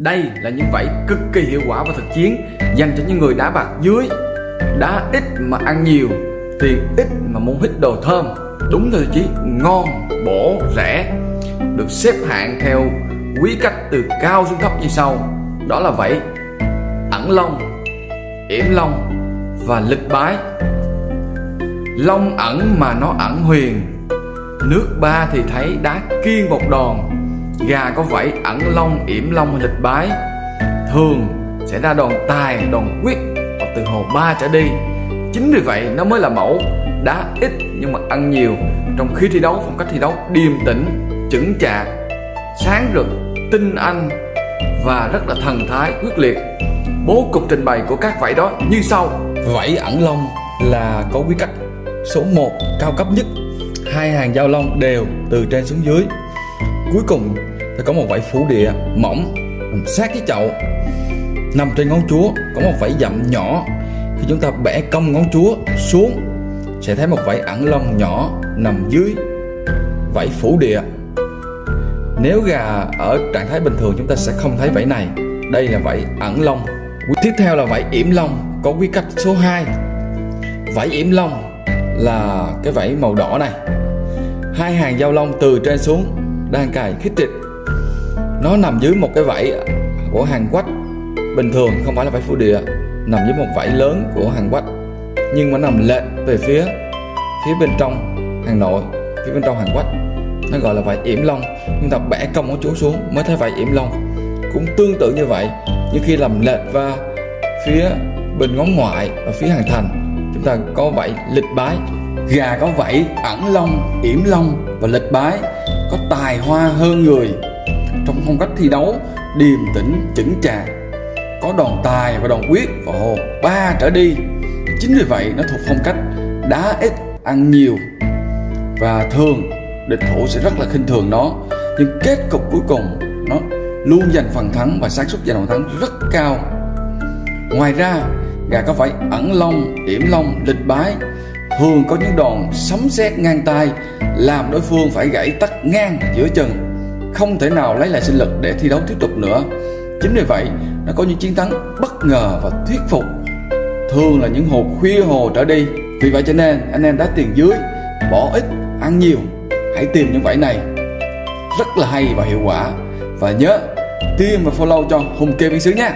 Đây là những vảy cực kỳ hiệu quả và thực chiến dành cho những người đá bạc dưới. Đá ít mà ăn nhiều Tiền ít mà muốn hít đồ thơm. Đúng thôi chí ngon, bổ, rẻ Được xếp hạng theo quý cách từ cao xuống thấp như sau. Đó là vảy ẩn long, yểm long và lịch bái. Long ẩn mà nó ẩn huyền. Nước ba thì thấy đá kiên một đòn. Gà có vảy ẩn long, yểm long hay lịch bái. Thường sẽ ra đòn tài, đòn quyết Hoặc từ hồ ba trở đi. Chính vì vậy nó mới là mẫu Đá ít nhưng mà ăn nhiều. Trong khi thi đấu phong cách thi đấu điềm tĩnh Chững chạc Sáng rực, tinh anh Và rất là thần thái, quyết liệt. Bố cục trình bày của các vảy đó như sau. Vảy ẩn long là có quy cách số 1 cao cấp nhất. Hai hàng giao long đều từ trên xuống dưới. Cuối cùng thì có một vảy phủ địa mỏng, nằm sát cái chậu. Nằm trên ngón chúa, có một vảy dặm nhỏ. Khi chúng ta bẻ cong ngón chúa xuống, sẽ thấy một vảy ẩn lông nhỏ nằm dưới vảy phủ địa nếu gà ở trạng thái bình thường, chúng ta sẽ không thấy vảy này. Đây là vảy ẩn lông. Tiếp theo là vảy yểm lông, có quy cách số 2 vảy yểm lông là cái vảy màu đỏ này. Hai hàng dao lông từ trên xuống, đang cài khít trịch nó nằm dưới một cái vảy của hàng quách bình thường không phải là vảy phủ địa, nằm dưới một vảy lớn của hàng quách nhưng mà nằm lệch về phía phía bên trong hàng nội, phía bên trong hàng quách nó gọi là vảy yểm long. Chúng ta bẻ cong của chúa xuống mới thấy vảy yểm long. Cũng tương tự như vậy, nhưng khi làm lệch và phía bên ngón ngoại và phía hàng thành, chúng ta có vảy lịch bái. Gà có vảy ẩn long, yểm long và lịch bái, có tài hoa hơn người phong cách thi đấu. Điềm tĩnh, chững chạc. Có đòn tài và đòn quyết. Và hồ ba trở đi. Chính vì vậy, nó thuộc phong cách đá ít, ăn nhiều. Và thường, địch thủ sẽ rất là khinh thường nó. Nhưng kết cục cuối cùng, nó luôn giành phần thắng và xác suất giành phần thắng rất cao. Ngoài ra, gà có phải ẩn long, yểm long, lịch bái. Thường có những đòn sấm sét ngang tay, làm đối phương phải gãy tắt ngang giữa chân không thể nào lấy lại sinh lực để thi đấu tiếp tục nữa. Chính vì vậy nó có những chiến thắng bất ngờ và thuyết phục. Thường là những hồ khuya hồ trở đi. Vì vậy cho nên, anh em đá tiền dưới, bỏ ít, ăn nhiều. Hãy tìm những vải này. Rất là hay và hiệu quả. Và nhớ tim và follow cho hùng kê viên sứ nha.